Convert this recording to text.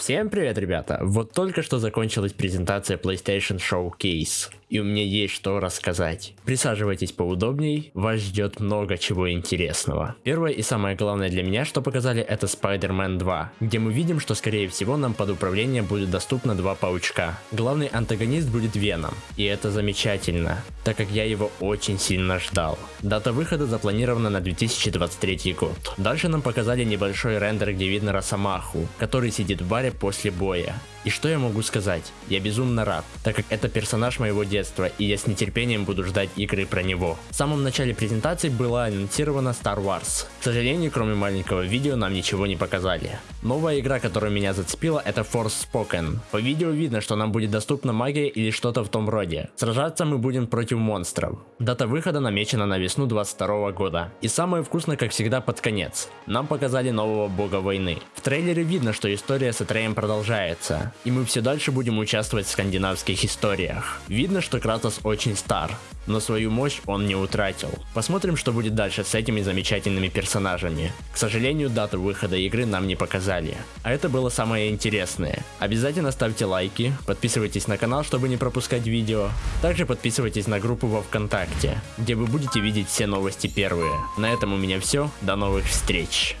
Всем привет, ребята! Вот только что закончилась презентация PlayStation Showcase, и у меня есть что рассказать. Присаживайтесь поудобней, вас ждет много чего интересного. Первое и самое главное для меня, что показали, это Spider-Man 2, где мы видим, что скорее всего нам под управление будет доступно два паучка. Главный антагонист будет Веном, и это замечательно, так как я его очень сильно ждал. Дата выхода запланирована на 2023 год. Дальше нам показали небольшой рендер, где видно Росомаху, который сидит в баре после боя. И что я могу сказать? Я безумно рад, так как это персонаж моего детства, и я с нетерпением буду ждать игры про него. В самом начале презентации была анонсирована Star Wars. К сожалению, кроме маленького видео нам ничего не показали. Новая игра, которая меня зацепила, это Force Spoken. По видео видно, что нам будет доступна магия или что-то в том роде. Сражаться мы будем против монстров. Дата выхода намечена на весну 22 года. И самое вкусное, как всегда, под конец. Нам показали нового бога войны. В трейлере видно, что история с Атреем продолжается и мы все дальше будем участвовать в скандинавских историях. Видно, что Кратос очень стар, но свою мощь он не утратил. Посмотрим, что будет дальше с этими замечательными персонажами. К сожалению, дату выхода игры нам не показали. А это было самое интересное. Обязательно ставьте лайки, подписывайтесь на канал, чтобы не пропускать видео. Также подписывайтесь на группу во Вконтакте, где вы будете видеть все новости первые. На этом у меня все, до новых встреч.